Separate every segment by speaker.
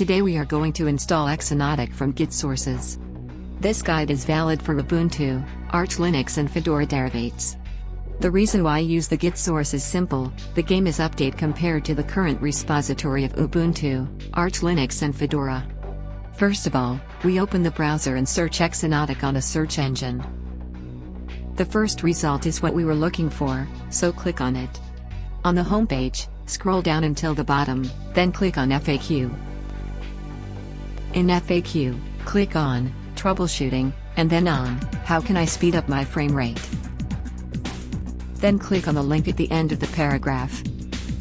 Speaker 1: Today we are going to install Xonotic from Git sources. This guide is valid for Ubuntu, Arch Linux and Fedora derivates. The reason why I use the Git source is simple, the game is update compared to the current repository of Ubuntu, Arch Linux and Fedora. First of all, we open the browser and search Xonotic on a search engine. The first result is what we were looking for, so click on it. On the homepage, scroll down until the bottom, then click on FAQ. In FAQ, click on Troubleshooting, and then on How can I speed up my frame rate? Then click on the link at the end of the paragraph.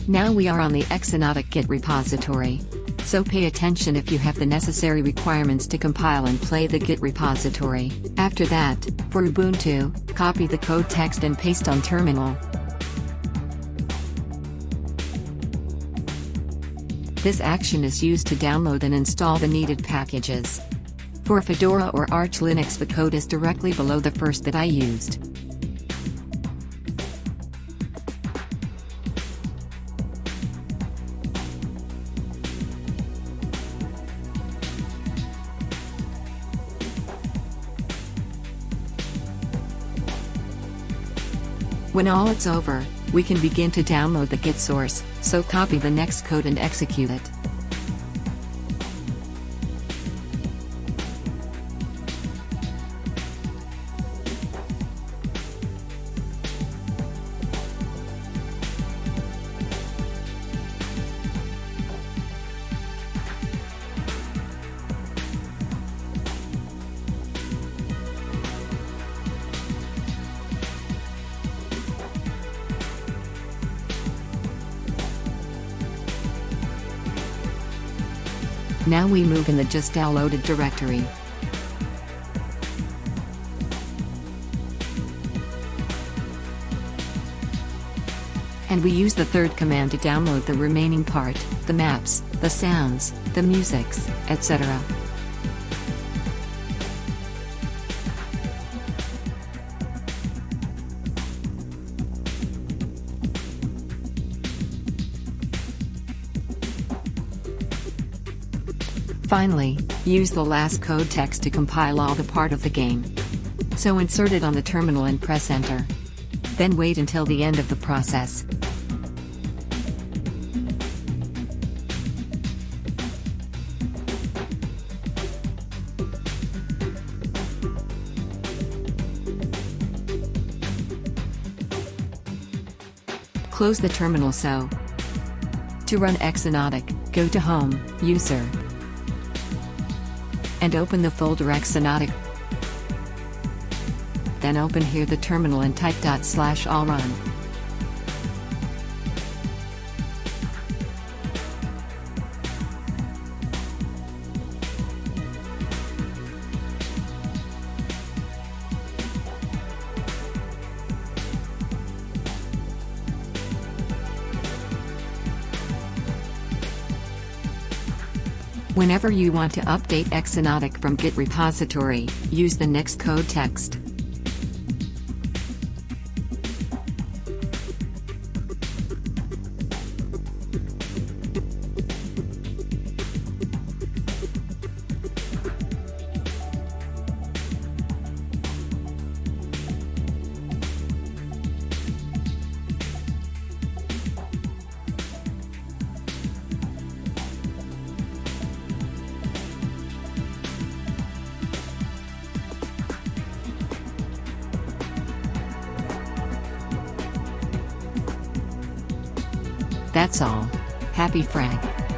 Speaker 1: Now we are on the Xonotic Git repository. So pay attention if you have the necessary requirements to compile and play the Git repository. After that, for Ubuntu, copy the code text and paste on terminal. This action is used to download and install the needed packages. For Fedora or Arch Linux the code is directly below the first that I used. When all it's over, we can begin to download the Git source, so copy the next code and execute it. Now we move in the just downloaded directory. And we use the third command to download the remaining part, the maps, the sounds, the musics, etc. Finally, use the last code text to compile all the part of the game. So insert it on the terminal and press enter. Then wait until the end of the process. Close the terminal so. To run Xonotic, go to Home, User, and open the folder Xonotic. Then open here the terminal and type dot slash all run. Whenever you want to update Xonotic from Git repository, use the next code text. That's all. Happy Frag.